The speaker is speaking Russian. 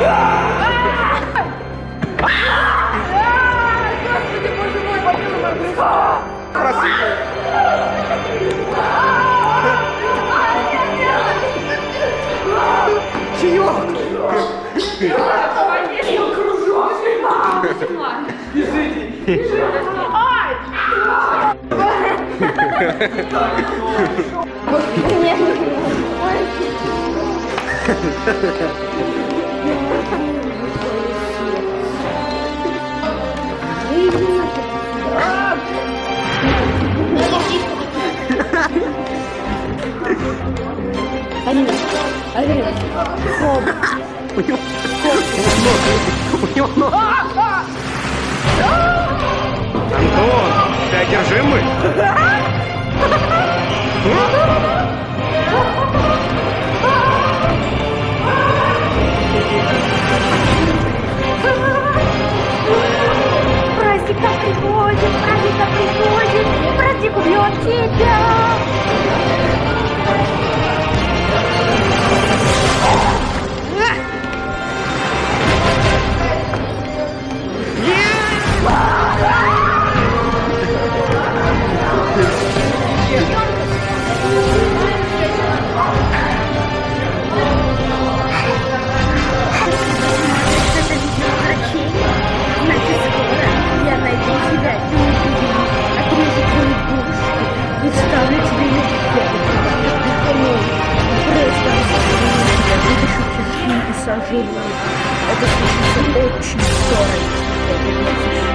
Господи, боже мой, попила мордыка! Красивая! Чаек! Бежите! Бежите! Ай! Нет, не Арина, Арина, хоп. У него у него ног. Антон, ты одержимый? вытащу кишки и сожру. Это случится очень скоро.